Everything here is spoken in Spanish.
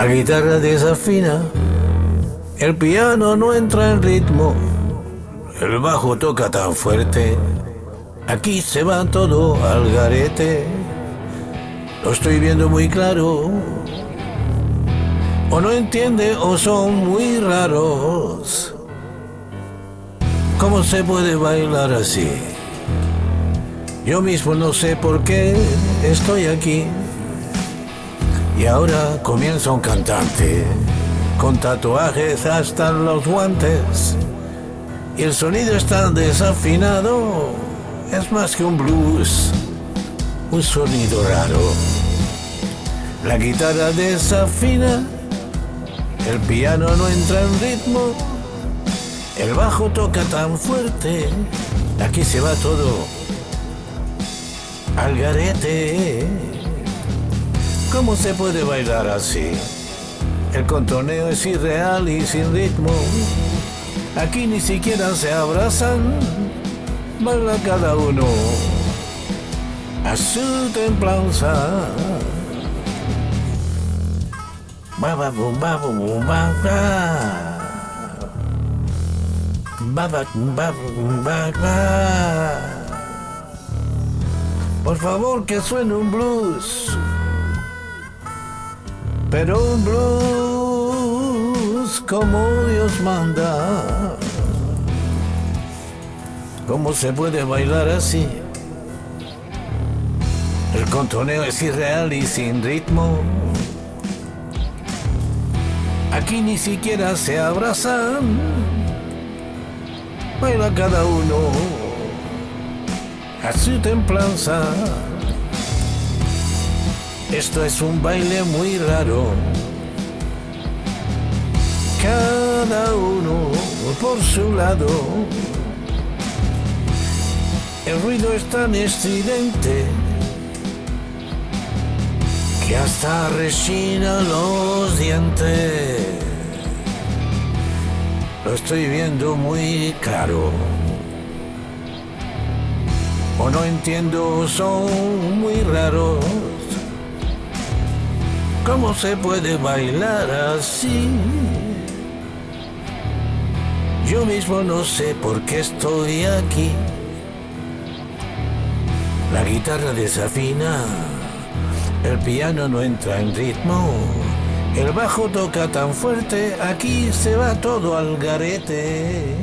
La guitarra desafina, el piano no entra en ritmo, el bajo toca tan fuerte, aquí se va todo al garete. Lo estoy viendo muy claro, o no entiende o son muy raros. ¿Cómo se puede bailar así? Yo mismo no sé por qué estoy aquí. Y ahora comienza un cantante con tatuajes hasta los guantes. Y el sonido está desafinado. Es más que un blues, un sonido raro. La guitarra desafina, el piano no entra en ritmo, el bajo toca tan fuerte, aquí se va todo al garete. ¿Cómo se puede bailar así? El contoneo es irreal y sin ritmo. Aquí ni siquiera se abrazan. Baila cada uno a su templanza. Baba bum baba bum baba. Baba bum baba bum baba. Por favor, que suene un blues. Pero blues como Dios manda. ¿Cómo se puede bailar así? El contoneo es irreal y sin ritmo. Aquí ni siquiera se abrazan. Baila cada uno a su templanza. Esto es un baile muy raro. Cada uno por su lado. El ruido es tan estridente que hasta rechina los dientes. Lo estoy viendo muy claro o no entiendo, son muy raros. ¿Cómo se puede bailar así? Yo mismo no sé por qué estoy aquí. La guitarra desafina, el piano no entra en ritmo, el bajo toca tan fuerte, aquí se va todo al garete.